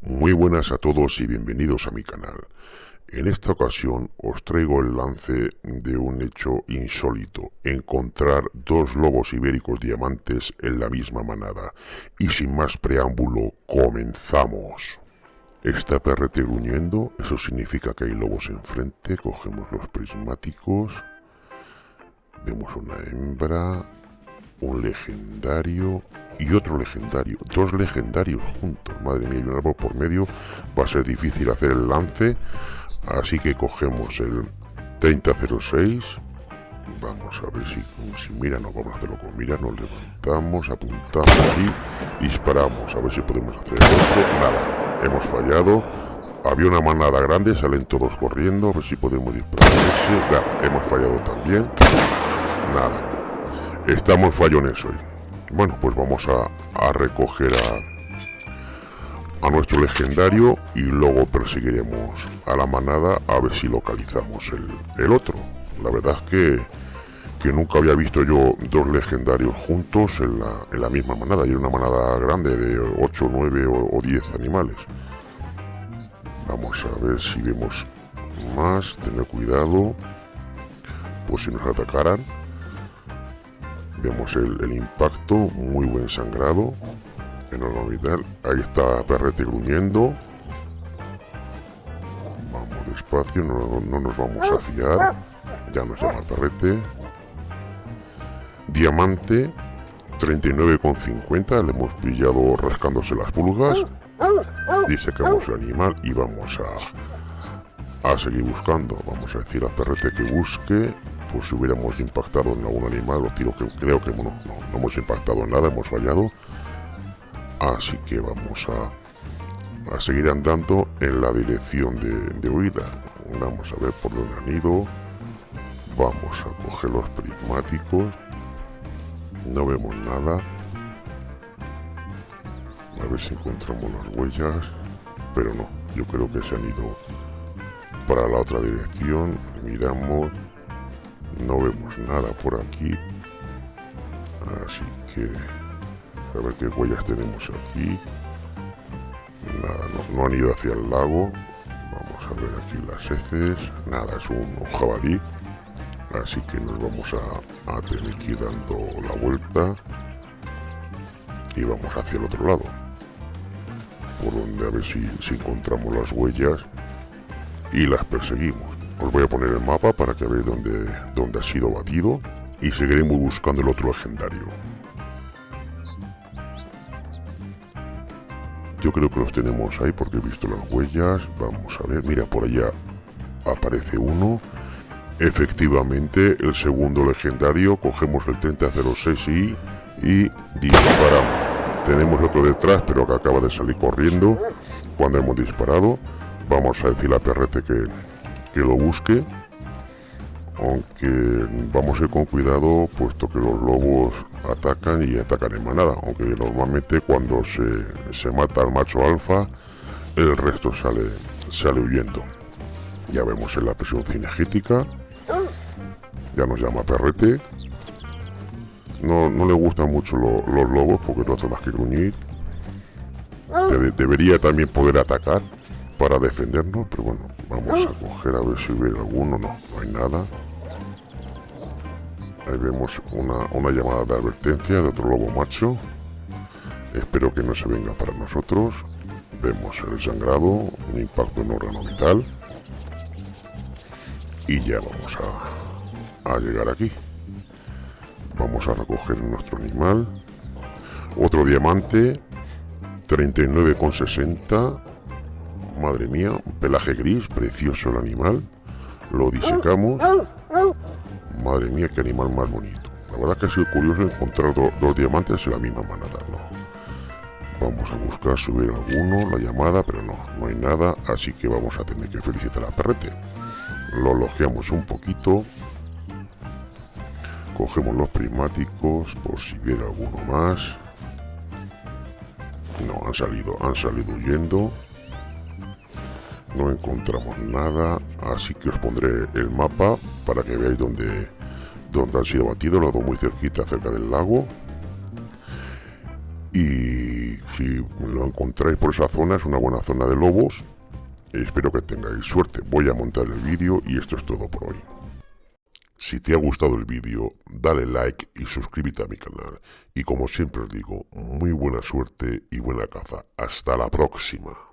Muy buenas a todos y bienvenidos a mi canal. En esta ocasión os traigo el lance de un hecho insólito, encontrar dos lobos ibéricos diamantes en la misma manada. Y sin más preámbulo, comenzamos. Está perrete gruñendo, eso significa que hay lobos enfrente, cogemos los prismáticos, vemos una hembra, un legendario y otro legendario. Dos legendarios juntos. Madre mía, y un árbol por medio. Va a ser difícil hacer el lance. Así que cogemos el 3006. Vamos a ver si, si mira, nos vamos a hacerlo con mira. Nos levantamos, apuntamos y disparamos. A ver si podemos hacer esto. Nada, hemos fallado. Había una manada grande, salen todos corriendo. A ver si podemos disparar. Nada, hemos fallado también. Nada, Estamos fallones hoy. Bueno, pues vamos a, recoger a, a, nuestro legendario y luego perseguiremos a la manada a ver si localizamos el, otro. La verdad es que, que, nunca había visto yo dos legendarios juntos en la, en la misma manada. Y era una manada grande de 8, 9 o, o 10 animales. Vamos a ver si vemos más. Tener cuidado. Pues si nos atacaran Vemos el, impacto, muy buen sangrado. En orbital. Ahí está Perrete gruñendo. Vamos despacio, no, nos vamos a fiar. Ya nos llama Perrete. Diamante, 39,50. Le hemos pillado rascándose las pulgas. Disecamos el animal y vamos a, a seguir buscando. Vamos a decir a Perrete que busque pues si hubiéramos impactado en algún animal, los tiros que creo que no, hemos impactado en nada, hemos fallado. Así que vamos a, a seguir andando en la dirección de, huida. Vamos a ver por dónde han ido. Vamos a coger los prismáticos. No vemos nada. A ver si encontramos las huellas. Pero no, yo creo que se han ido para la otra dirección. Miramos no vemos nada por aquí. Así que a ver qué huellas tenemos aquí. Nada, no, han ido hacia el lago. Vamos a ver aquí las heces. Nada, es un, jabalí. Así que nos vamos a, tener que ir dando la vuelta y vamos hacia el otro lado por donde a ver si, si encontramos las huellas y las perseguimos os voy a poner el mapa para que veáis dónde, dónde ha sido batido y seguiremos buscando el otro legendario. Yo creo que los tenemos ahí porque he visto las huellas. Vamos a ver, mira, por allá aparece uno. Efectivamente, el segundo legendario. Cogemos el 3006 y, y disparamos. Tenemos otro detrás, pero que acaba de salir corriendo cuando hemos disparado. Vamos a decir a Perrete que, que lo busque aunque vamos a ir con cuidado puesto que los lobos atacan y atacan en manada aunque normalmente cuando se, se mata al macho alfa el resto sale sale huyendo. Ya vemos en la presión cinegética ya nos llama perrete. No, no le gustan mucho los lobos porque no hacen más que gruñir. Debería también poder atacar para defendernos, pero bueno, vamos a coger a ver si hubiera alguno, no, no hay nada. Ahí vemos una, una llamada de advertencia de otro lobo macho. Espero que no se venga para nosotros. Vemos el sangrado, un impacto en órgano vital. Y ya vamos a, a llegar aquí. Vamos a recoger nuestro animal. Otro diamante, 39,60 Madre mía, un pelaje gris, precioso el animal. Lo disecamos. Madre mía, qué animal más bonito. La verdad que ha sido curioso encontrar dos diamantes en la misma manada, ¿no? Vamos a buscar subir alguno, la llamada, pero no, no hay nada, así que vamos a tener que felicitar a Perrete. Lo logeamos un poquito. Cogemos los prismáticos por si hubiera alguno más. No, han salido, han salido huyendo no encontramos nada así que os pondré el mapa para que veáis dónde, dónde han sido batidos los dos muy cerquita cerca del lago Y si lo encontráis por esa zona, es una buena zona de lobos. Espero que tengáis suerte. Voy a montar el vídeo y esto es todo por hoy. Si te ha gustado el vídeo, dale like y suscríbete a mi canal. Y como siempre os digo, muy buena suerte y buena caza. Hasta la próxima.